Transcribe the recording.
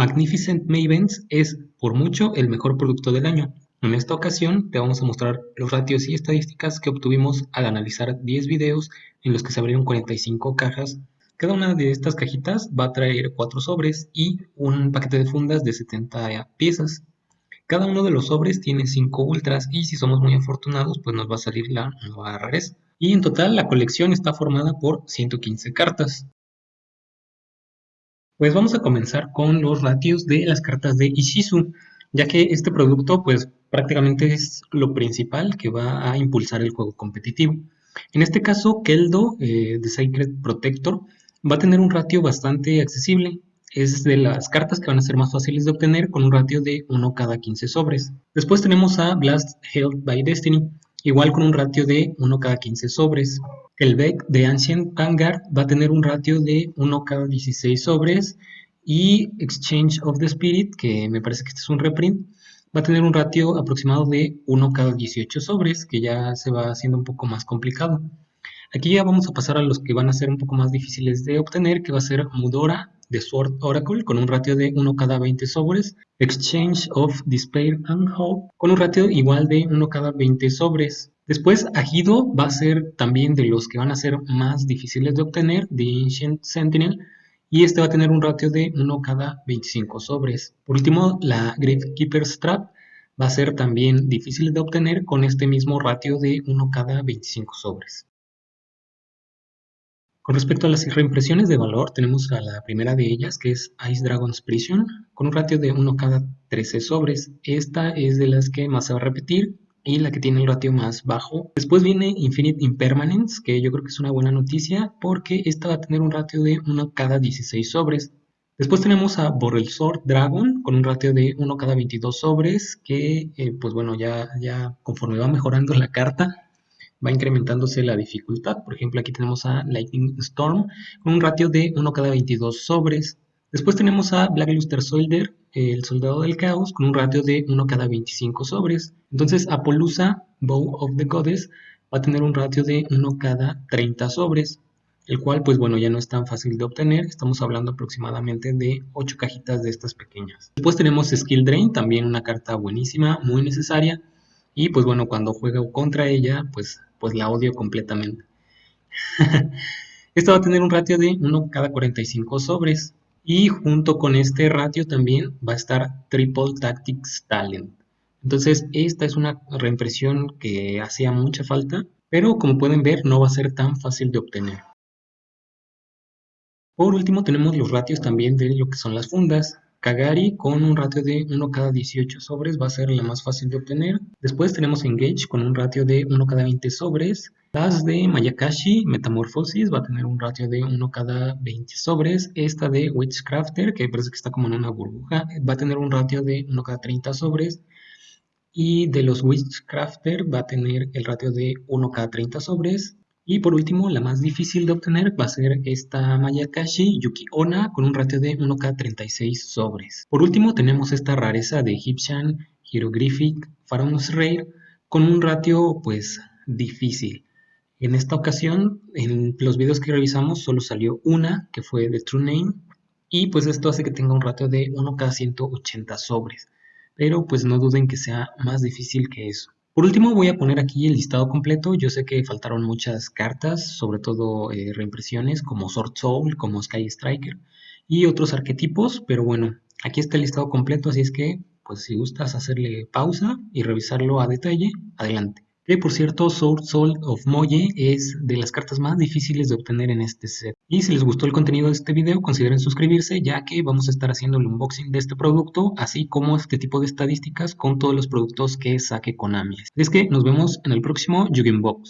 Magnificent Mavens es, por mucho, el mejor producto del año. En esta ocasión te vamos a mostrar los ratios y estadísticas que obtuvimos al analizar 10 videos en los que se abrieron 45 cajas. Cada una de estas cajitas va a traer 4 sobres y un paquete de fundas de 70 piezas. Cada uno de los sobres tiene 5 ultras y si somos muy afortunados pues nos va a salir la nueva rareza. Y en total la colección está formada por 115 cartas. Pues vamos a comenzar con los ratios de las cartas de Ishizu, ya que este producto pues prácticamente es lo principal que va a impulsar el juego competitivo. En este caso, Keldo eh, de Sacred Protector va a tener un ratio bastante accesible. Es de las cartas que van a ser más fáciles de obtener con un ratio de 1 cada 15 sobres. Después tenemos a Blast Held by Destiny, igual con un ratio de 1 cada 15 sobres. El Beck de Ancient Vanguard va a tener un ratio de 1 cada 16 sobres y Exchange of the Spirit, que me parece que este es un reprint, va a tener un ratio aproximado de 1 cada 18 sobres, que ya se va haciendo un poco más complicado. Aquí ya vamos a pasar a los que van a ser un poco más difíciles de obtener, que va a ser Mudora de Sword Oracle con un ratio de 1 cada 20 sobres, Exchange of Despair and Hope con un ratio igual de 1 cada 20 sobres, Después, Ajido va a ser también de los que van a ser más difíciles de obtener, de Ancient Sentinel, y este va a tener un ratio de 1 cada 25 sobres. Por último, la Keeper Strap va a ser también difícil de obtener con este mismo ratio de 1 cada 25 sobres. Con respecto a las reimpresiones de valor, tenemos a la primera de ellas, que es Ice Dragon's Prison, con un ratio de 1 cada 13 sobres. Esta es de las que más se va a repetir, y la que tiene el ratio más bajo. Después viene Infinite Impermanence, que yo creo que es una buena noticia porque esta va a tener un ratio de 1 cada 16 sobres. Después tenemos a Sword Dragon con un ratio de 1 cada 22 sobres, que eh, pues bueno, ya, ya conforme va mejorando la carta, va incrementándose la dificultad. Por ejemplo, aquí tenemos a Lightning Storm con un ratio de 1 cada 22 sobres. Después tenemos a Black Luster Soldier, el soldado del caos, con un ratio de 1 cada 25 sobres. Entonces Apollusa, Bow of the Goddess, va a tener un ratio de 1 cada 30 sobres, el cual pues bueno ya no es tan fácil de obtener, estamos hablando aproximadamente de 8 cajitas de estas pequeñas. Después tenemos Skill Drain, también una carta buenísima, muy necesaria, y pues bueno cuando juego contra ella pues, pues la odio completamente. Esta va a tener un ratio de 1 cada 45 sobres, y junto con este ratio también va a estar Triple Tactics Talent. Entonces esta es una reimpresión que hacía mucha falta, pero como pueden ver no va a ser tan fácil de obtener. Por último tenemos los ratios también de lo que son las fundas. Kagari con un ratio de 1 cada 18 sobres va a ser la más fácil de obtener. Después tenemos Engage con un ratio de 1 cada 20 sobres. Las de Mayakashi Metamorphosis va a tener un ratio de 1 cada 20 sobres. Esta de Witchcrafter, que parece que está como en una burbuja, va a tener un ratio de 1 cada 30 sobres. Y de los Witchcrafter va a tener el ratio de 1 cada 30 sobres. Y por último, la más difícil de obtener va a ser esta Mayakashi Yuki Ona con un ratio de 1 cada 36 sobres. Por último, tenemos esta rareza de Egyptian Hieroglyphic Pharaoh's Rare con un ratio pues difícil. En esta ocasión, en los videos que revisamos, solo salió una, que fue de True Name, y pues esto hace que tenga un ratio de 1 cada 180 sobres. Pero pues no duden que sea más difícil que eso. Por último voy a poner aquí el listado completo. Yo sé que faltaron muchas cartas, sobre todo eh, reimpresiones como Sword Soul, como Sky Striker y otros arquetipos, pero bueno, aquí está el listado completo, así es que pues si gustas hacerle pausa y revisarlo a detalle, adelante. Que por cierto, Sword Soul of Moye es de las cartas más difíciles de obtener en este set. Y si les gustó el contenido de este video, consideren suscribirse ya que vamos a estar haciendo el unboxing de este producto, así como este tipo de estadísticas con todos los productos que saque Konami. Es que nos vemos en el próximo Yugen Box.